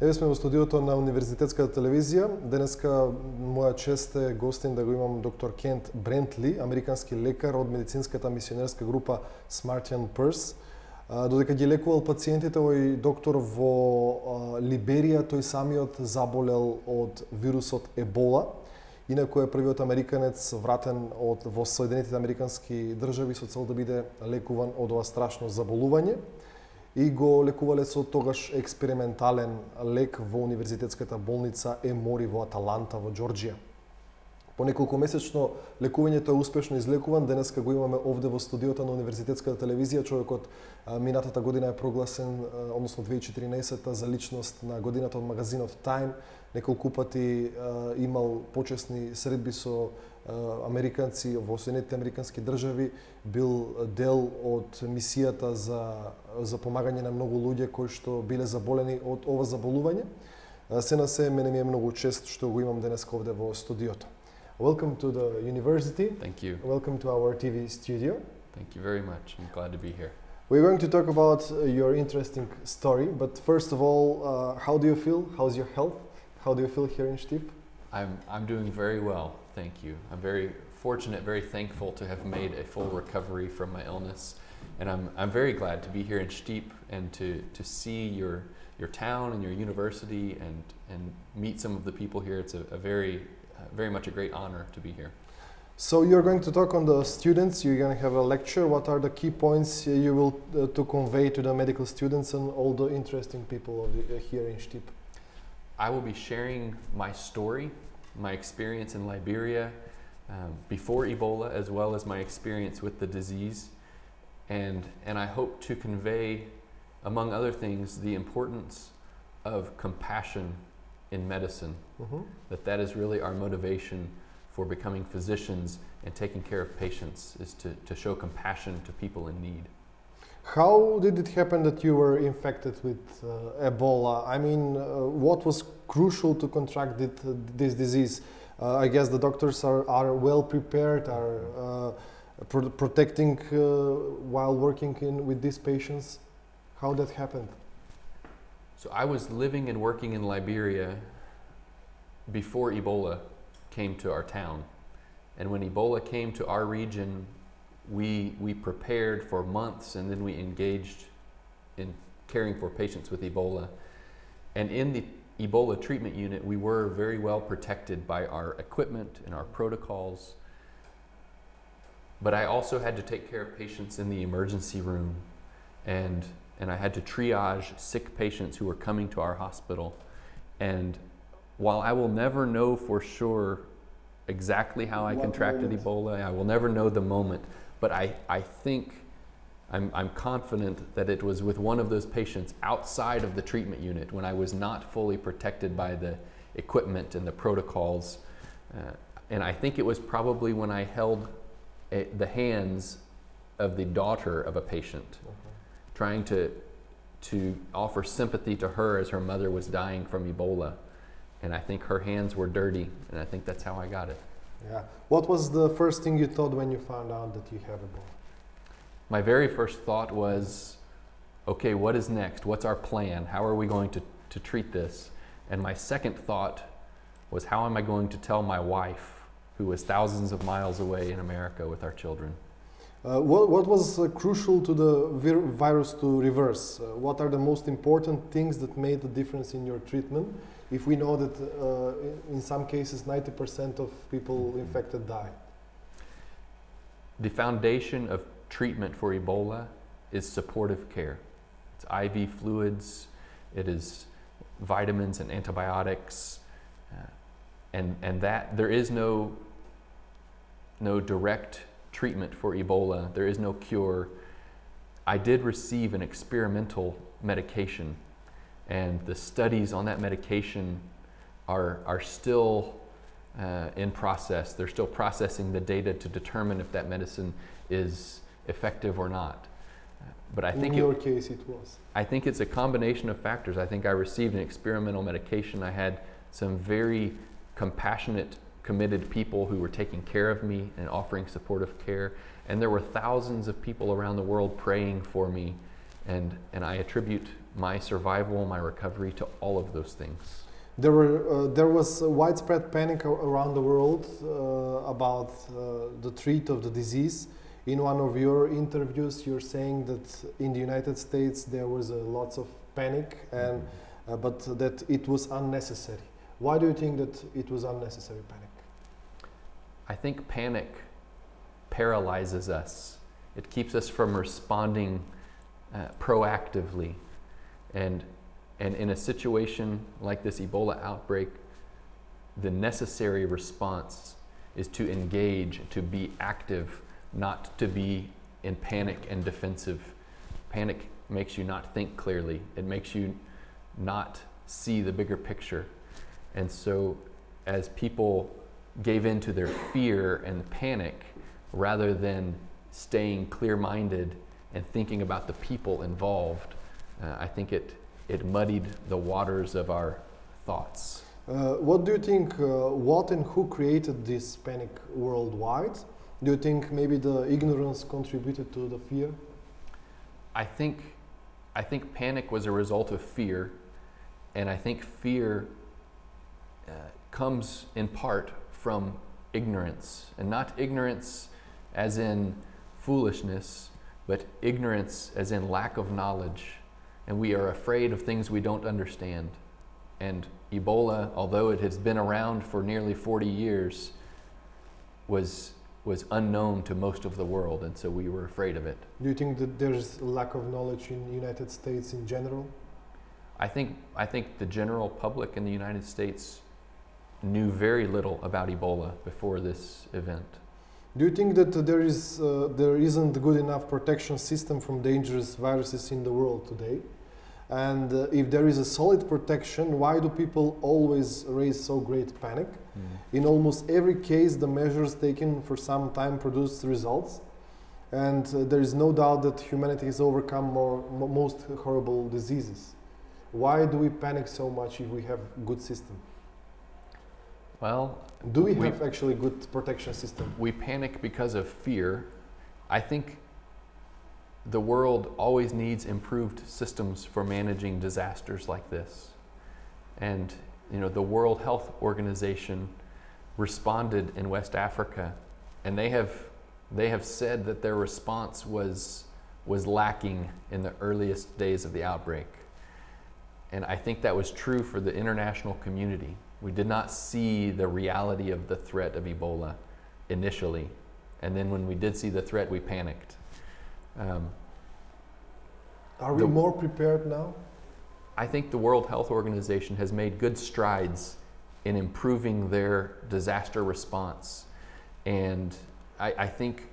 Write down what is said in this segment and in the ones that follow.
Еве сме во студиото на Универзитетската телевизија. Денеска моја чест е гостин да го имам доктор Кент Брентли, американски лекар од медицинската мисионерска група Smartian Purse. Додека ги лекувал пациентите, овој доктор во Либерија, тој самиот заболел од вирусот Ебола. Инако е првиот американец вратен од во Соединетите американски држави со цел да биде лекуван од ова страшно заболување и го лекувале со тогаш експериментален лек во Универзитетската болница Емори во Аталанта во Џорџија. По неколку месечно лекувањето е успешно излекуван. Денеска го имаме овде во студиото на Универзитетската телевизија. Човекот минатата година е прогласен, односно 2014 за личност на годината од магазинот Time. Неколку пати имал почесни средби со американци во Соединетите американски држави, бил дел од мисијата за за помагање на многу луѓе кои што биле заболени од ова заболување. Се на се, мене ми е многу чест што го имам денес овде во студиото. Welcome to the university. Thank you. Welcome to our TV studio. Thank you very much. I'm glad to be here. We're going to talk about your interesting story, but first of all, uh, how do you feel? How's your health? How do you feel here in Stip? I'm, I'm doing very well, thank you. I'm very fortunate, very thankful to have made a full recovery from my illness. And I'm, I'm very glad to be here in Stip and to, to see your, your town and your university and, and meet some of the people here. It's a, a very, uh, very much a great honor to be here. So you're going to talk on the students. You're going to have a lecture. What are the key points you will uh, to convey to the medical students and all the interesting people the, uh, here in Stip? I will be sharing my story, my experience in Liberia um, before Ebola, as well as my experience with the disease and, and I hope to convey, among other things, the importance of compassion in medicine. Mm-hmm. That that is really our motivation for becoming physicians and taking care of patients is to, to show compassion to people in need. How did it happen that you were infected with uh, Ebola? I mean, uh, what was crucial to contract it, this disease? Uh, I guess the doctors are, are well prepared, are uh, pro protecting uh, while working in, with these patients? How that happened? So I was living and working in Liberia before Ebola came to our town. And when Ebola came to our region, we, we prepared for months and then we engaged in caring for patients with Ebola. And in the Ebola treatment unit, we were very well protected by our equipment and our protocols. But I also had to take care of patients in the emergency room and, and I had to triage sick patients who were coming to our hospital. And while I will never know for sure exactly how I contracted moment? Ebola, I will never know the moment, but I, I think I'm, I'm confident that it was with one of those patients outside of the treatment unit when I was not fully protected by the equipment and the protocols. Uh, and I think it was probably when I held a, the hands of the daughter of a patient, mm -hmm. trying to, to offer sympathy to her as her mother was dying from Ebola. And I think her hands were dirty, and I think that's how I got it. Yeah. What was the first thing you thought when you found out that you have Ebola? My very first thought was, okay, what is next? What's our plan? How are we going to, to treat this? And my second thought was, how am I going to tell my wife who was thousands of miles away in America with our children. Uh, what, what, was uh, crucial to the vir virus to reverse? Uh, what are the most important things that made the difference in your treatment? If we know that uh, in some cases 90% of people infected die. The foundation of treatment for Ebola is supportive care. It's IV fluids, it is vitamins and antibiotics, uh, and, and that there is no no direct treatment for Ebola. There is no cure. I did receive an experimental medication, and the studies on that medication are, are still uh, in process. They're still processing the data to determine if that medicine is effective or not. But I think in your it, case it was. I think it's a combination of factors. I think I received an experimental medication. I had some very compassionate committed people who were taking care of me and offering supportive care. And there were thousands of people around the world praying for me. And, and I attribute my survival, my recovery, to all of those things. There, were, uh, there was a widespread panic around the world uh, about uh, the treat of the disease. In one of your interviews, you're saying that in the United States there was a lots of panic, and uh, but that it was unnecessary. Why do you think that it was unnecessary panic? I think panic paralyzes us. It keeps us from responding uh, proactively. And, and in a situation like this Ebola outbreak, the necessary response is to engage, to be active, not to be in panic and defensive. Panic makes you not think clearly, it makes you not see the bigger picture. And so, as people gave in to their fear and panic rather than staying clear minded and thinking about the people involved, uh, I think it, it muddied the waters of our thoughts. Uh, what do you think? Uh, what and who created this panic worldwide? Do you think maybe the ignorance contributed to the fear? I think, I think panic was a result of fear, and I think fear uh, comes in part from ignorance, and not ignorance as in foolishness, but ignorance as in lack of knowledge. And we are afraid of things we don't understand. And Ebola, although it has been around for nearly 40 years, was, was unknown to most of the world, and so we were afraid of it. Do you think that there's lack of knowledge in the United States in general? I think, I think the general public in the United States knew very little about Ebola before this event. Do you think that there is uh, there isn't good enough protection system from dangerous viruses in the world today? And uh, if there is a solid protection, why do people always raise so great panic? In almost every case, the measures taken for some time produce results, and uh, there is no doubt that humanity has overcome more, mo- most horrible diseases. Why do we panic so much if we have good system? Well, Do we We- have actually good protection system? we panic because of fear. I think the world always needs improved systems for managing disasters like this. And you know, the World Health Organization responded in West Africa and they have they have said that their response was was lacking in the earliest days of the outbreak. And I think that was true for the international community. We did not see the reality of the threat of Ebola initially. And then when we did see the threat, we panicked. Um, Are we The- more prepared now? I think the World Health Organization has made good strides in improving their disaster response. And I, I think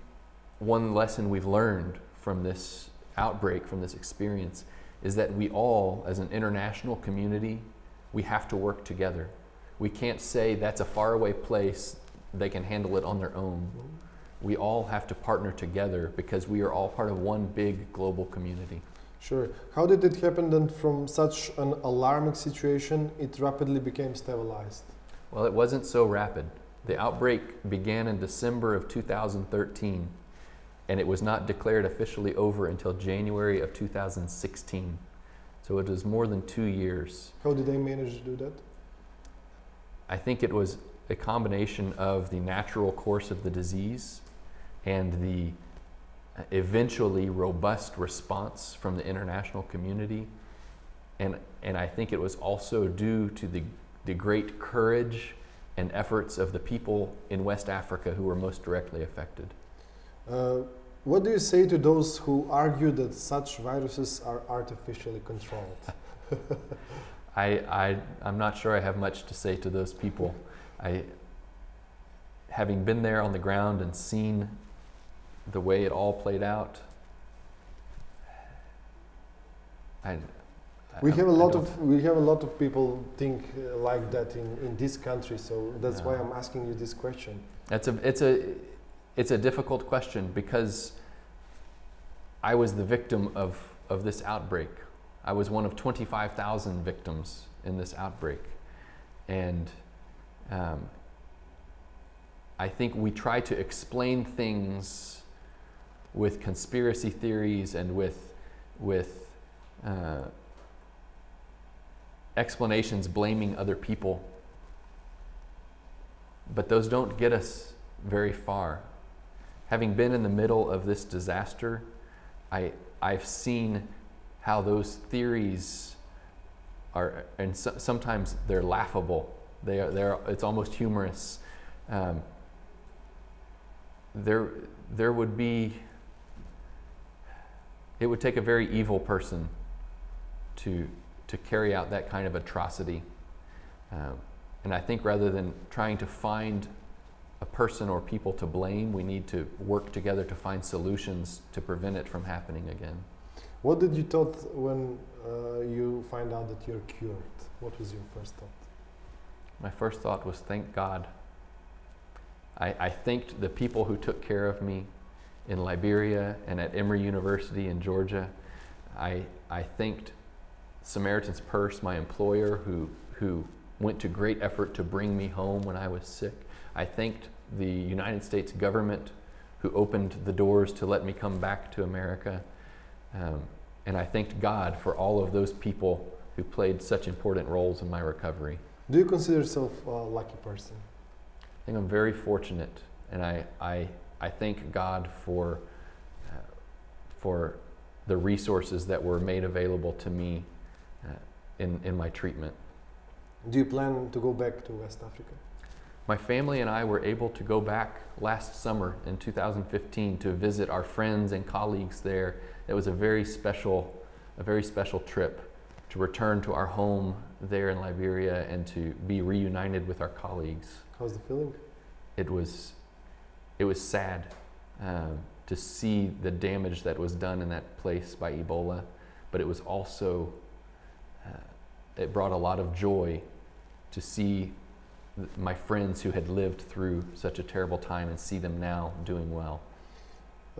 one lesson we've learned from this outbreak, from this experience, is that we all, as an international community, we have to work together. We can't say that's a faraway place, they can handle it on their own. We all have to partner together because we are all part of one big global community. Sure. How did it happen then from such an alarming situation it rapidly became stabilized? Well, it wasn't so rapid. The outbreak began in December of 2013, and it was not declared officially over until January of 2016. So it was more than two years. How did they manage to do that? I think it was a combination of the natural course of the disease and the eventually robust response from the international community. And, and I think it was also due to the, the great courage and efforts of the people in West Africa who were most directly affected. Uh, what do you say to those who argue that such viruses are artificially controlled? I, I, I'm not sure I have much to say to those people. I, having been there on the ground and seen the way it all played out, I, we have a lot of we have a lot of people think uh, like that in, in this country, so that's why I'm asking you this question. It's a, it's a, it's a difficult question because I was the victim of, of this outbreak. I was one of 25,000 victims in this outbreak. And um, I think we try to explain things with conspiracy theories and with, with uh, explanations blaming other people. But those don't get us very far. Having been in the middle of this disaster, I, I've seen how those theories are, and so, sometimes they're laughable. They are, they're, it's almost humorous. Um, there, there would be, it would take a very evil person to, to carry out that kind of atrocity. Um, and I think rather than trying to find a person or people to blame, we need to work together to find solutions to prevent it from happening again. What did you thought when uh, you find out that you're cured? What was your first thought? My first thought was, thank God. I, I thanked the people who took care of me in Liberia and at Emory University in Georgia. I, I thanked Samaritan's Purse, my employer, who, who went to great effort to bring me home when I was sick. I thanked the United States government who opened the doors to let me come back to America. Um, and I thanked God for all of those people who played such important roles in my recovery. Do you consider yourself a lucky person? I think I'm very fortunate, and I, I, I thank God for, uh, for the resources that were made available to me uh, in, in my treatment. Do you plan to go back to West Africa? My family and I were able to go back last summer in 2015 to visit our friends and colleagues there. It was a very special, a very special trip to return to our home there in Liberia and to be reunited with our colleagues. How's the feeling? It was, it was sad um, to see the damage that was done in that place by Ebola, but it was also, uh, it brought a lot of joy to see my friends who had lived through such a terrible time and see them now doing well.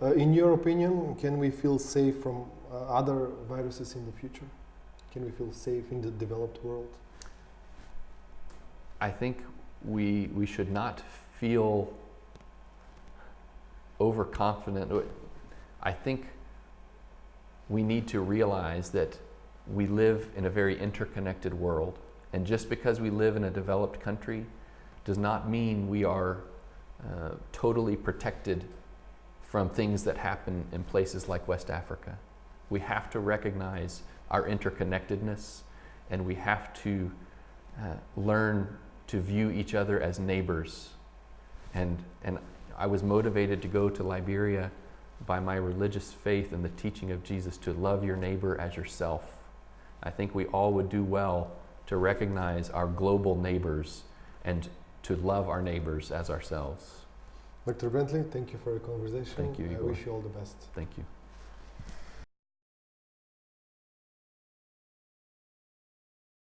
Uh, in your opinion, can we feel safe from uh, other viruses in the future? Can we feel safe in the developed world? I think we, we should not feel overconfident. I think we need to realize that we live in a very interconnected world and just because we live in a developed country does not mean we are uh, totally protected from things that happen in places like West Africa. We have to recognize our interconnectedness and we have to uh, learn to view each other as neighbors. And, and I was motivated to go to Liberia by my religious faith and the teaching of Jesus to love your neighbor as yourself. I think we all would do well to recognize our global neighbors and to love our neighbors as ourselves. Dr. Brantly, thank you for your conversation. Thank you, I wish you all the best. Thank you.